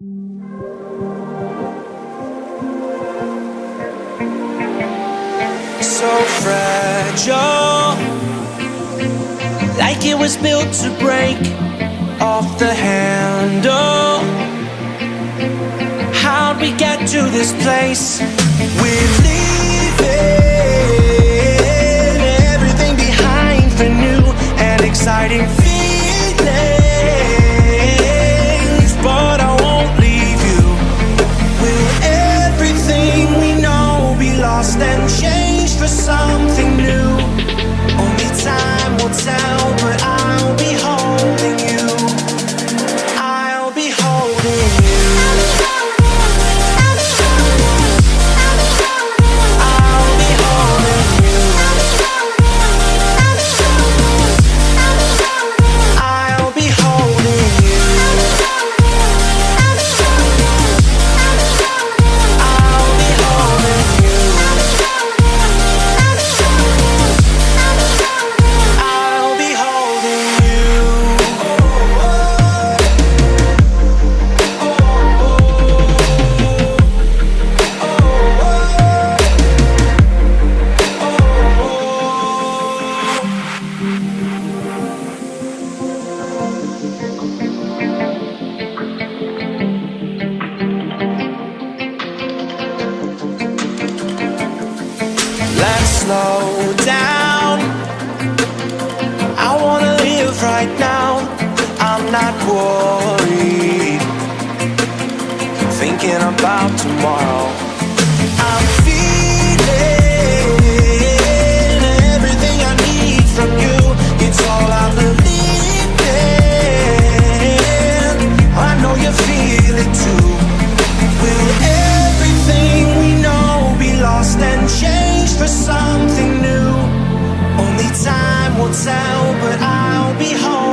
So fragile, like it was built to break off the handle. How'd we get to this place? We're leaving everything behind for new and exciting. but I'll be home.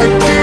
Like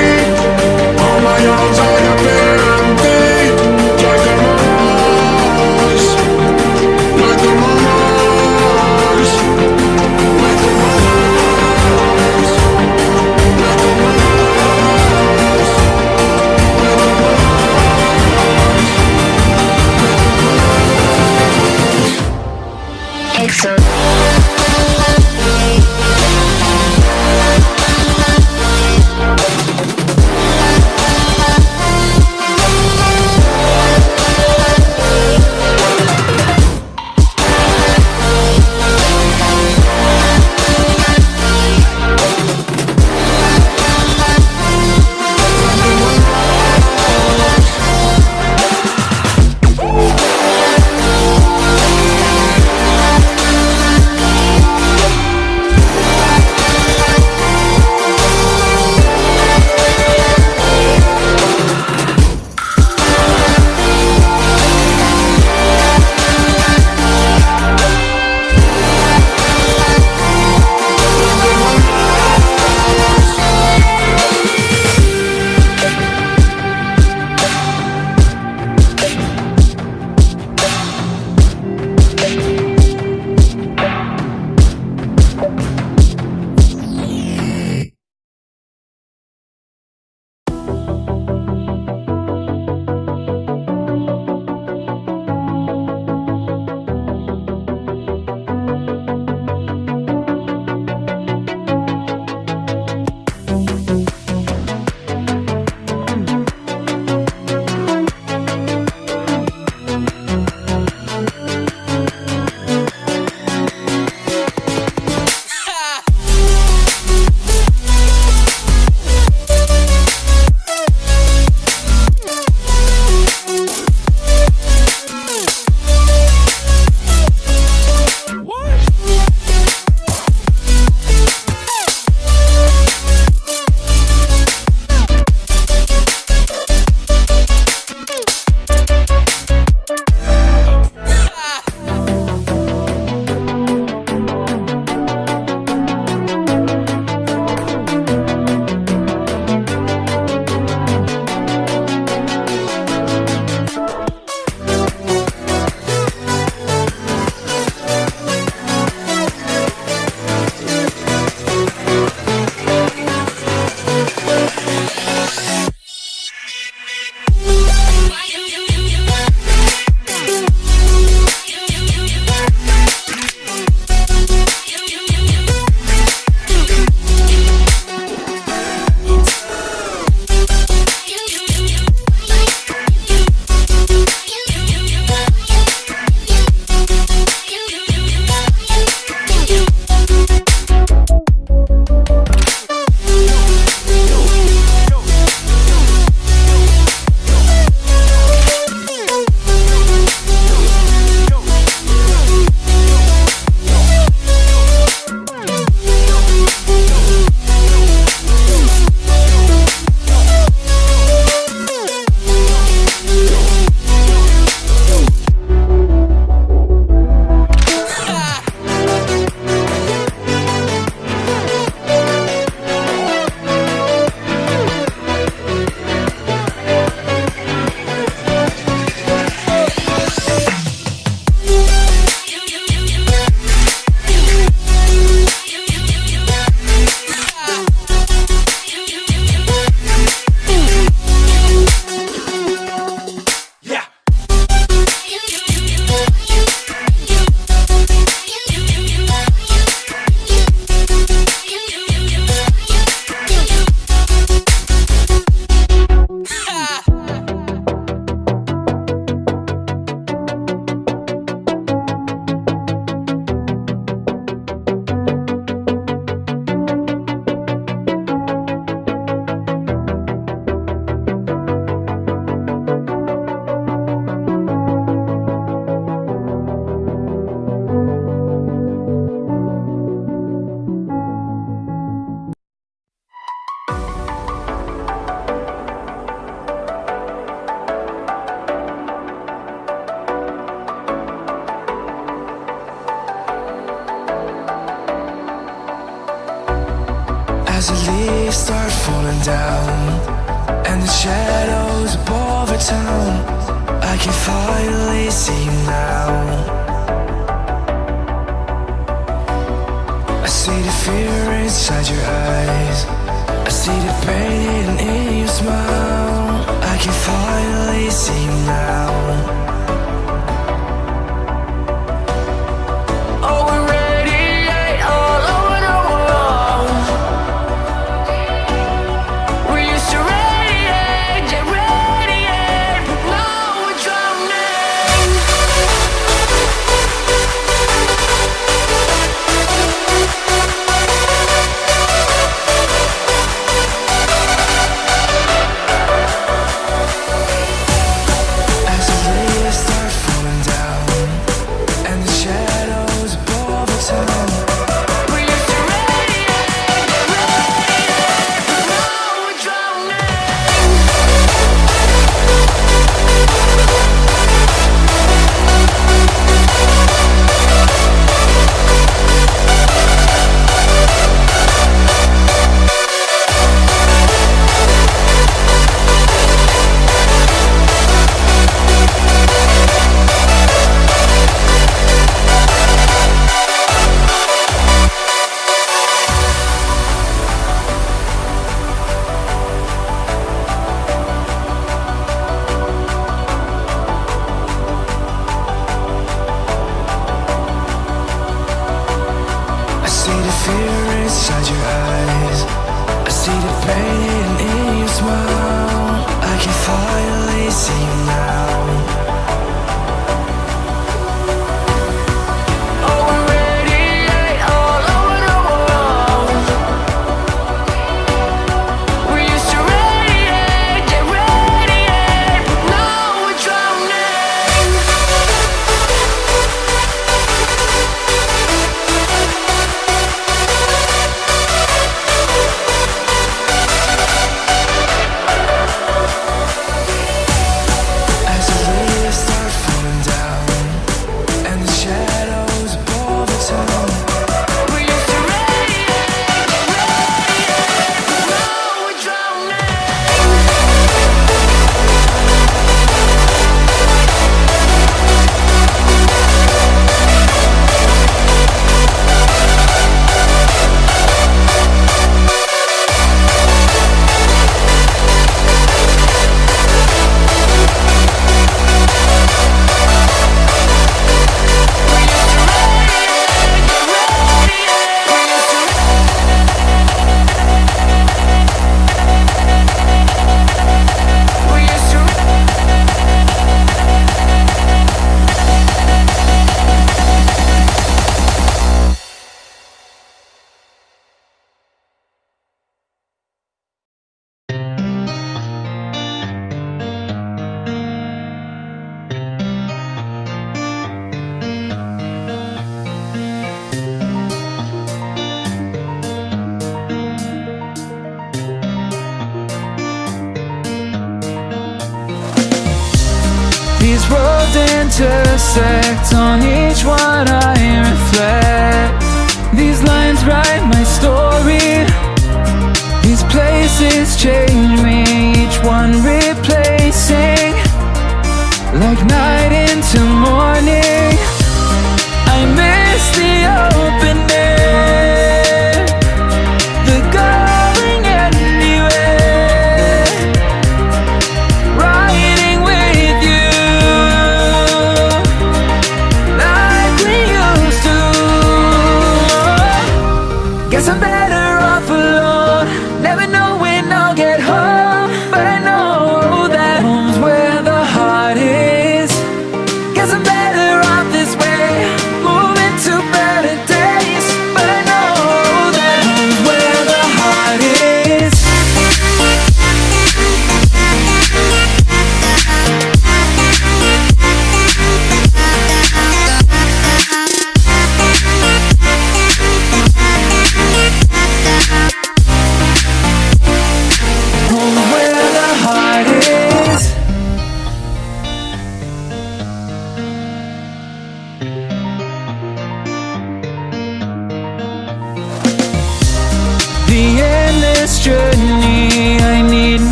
places change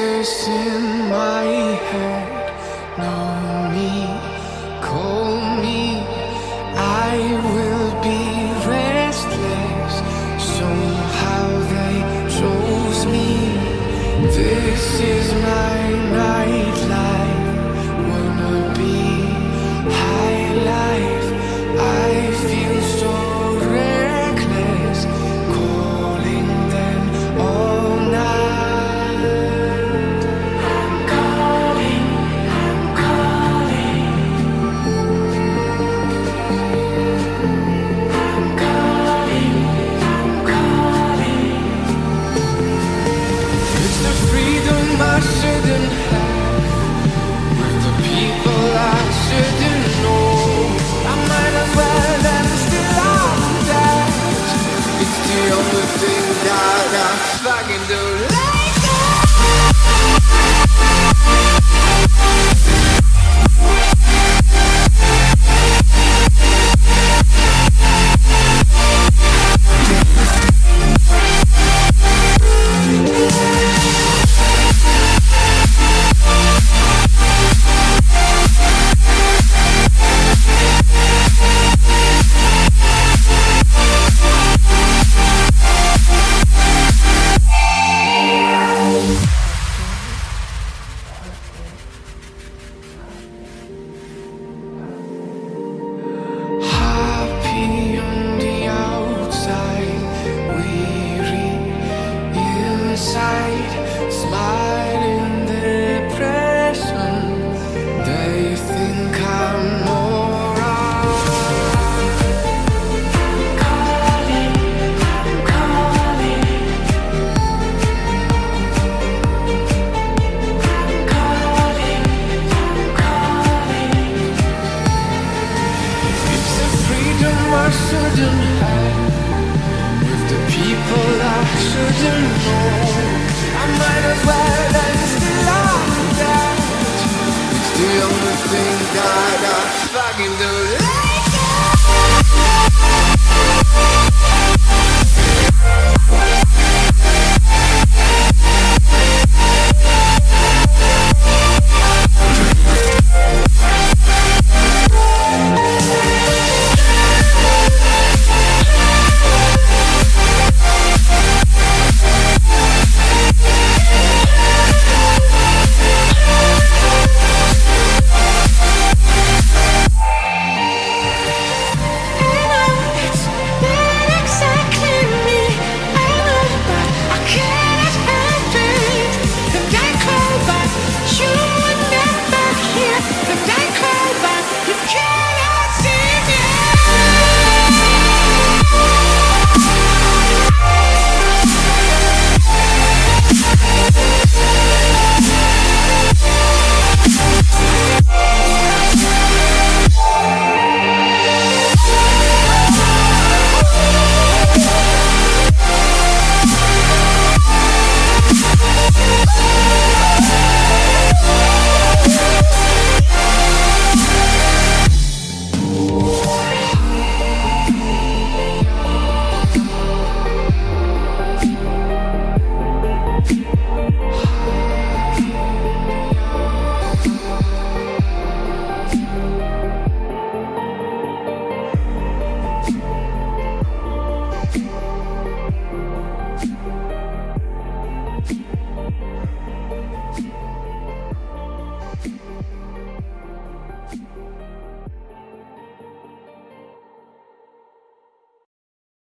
voices in my the only thing that I fucking do like that